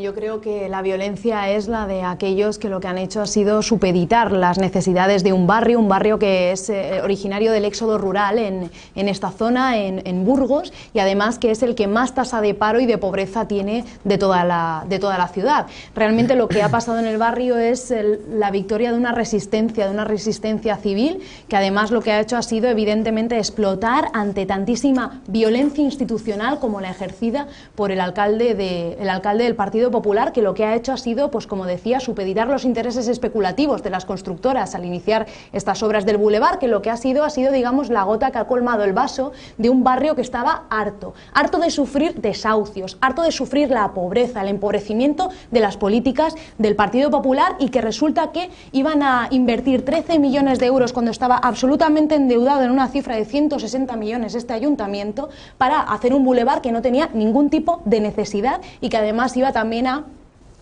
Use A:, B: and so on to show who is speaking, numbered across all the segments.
A: Yo creo que la violencia es la de aquellos que lo que han hecho ha sido supeditar las necesidades de un barrio, un barrio que es eh, originario del éxodo rural en, esta zona, en, Burgos, y además que es el que más tasa de paro y de pobreza tiene de toda la, de toda la ciudad. Realmente lo que ha pasado en el barrio es la victoria de una resistencia, de una resistencia civil, que además lo que ha hecho ha sido evidentemente explotar ante tantísima violencia institucional como la ejercida por el alcalde, de, el alcalde del Partido Popular, que lo que ha hecho ha sido, pues como decía, supeditar los intereses especulativos de las constructoras al iniciar estas obras del bulevar, que lo que ha sido ha sido, digamos, la gota que ha colmado el vaso de un barrio que estaba harto, harto de sufrir desahucios, harto de sufrir la pobreza, el empobrecimiento de las políticas del Partido Popular y que resulta que iban a invertir 13 millones de euros cuando estaba absolutamente endeudado en una cifra de 160 millones este ayuntamiento para hacer un bulevar que no tenía ningún tipo de necesidad y que además iba también Amina.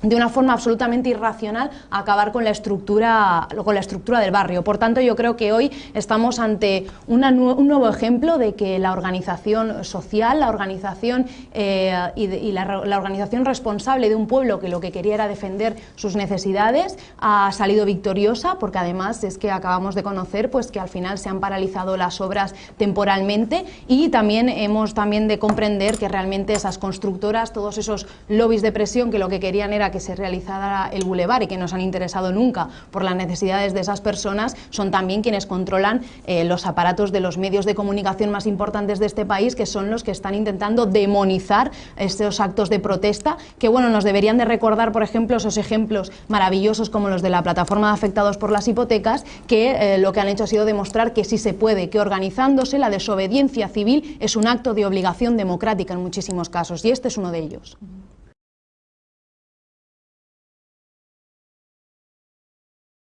A: De una forma absolutamente irracional acabar con la estructura con la estructura del barrio. Por tanto, yo creo que hoy estamos ante un nuevo ejemplo de que la organización social, la organización eh, y, la, organización responsable de un pueblo que lo que quería era defender sus necesidades ha salido victoriosa, porque además es que acabamos de conocer pues que al final se han paralizado las obras temporalmente y también hemos también de comprender que realmente esas constructoras, todos esos lobbies de presión que lo que querían era que se realizara el bulevar y que no se han interesado nunca por las necesidades de esas personas, son también quienes controlan eh, los aparatos de los medios de comunicación más importantes de este país, que son los que están intentando demonizar estos actos de protesta, que bueno, nos deberían de recordar, por ejemplo, esos ejemplos maravillosos como los de la plataforma de afectados por las hipotecas, que eh, lo que han hecho ha sido demostrar que sí se puede, que organizándose la desobediencia civil es un acto de obligación democrática en muchísimos casos, y este es uno de ellos.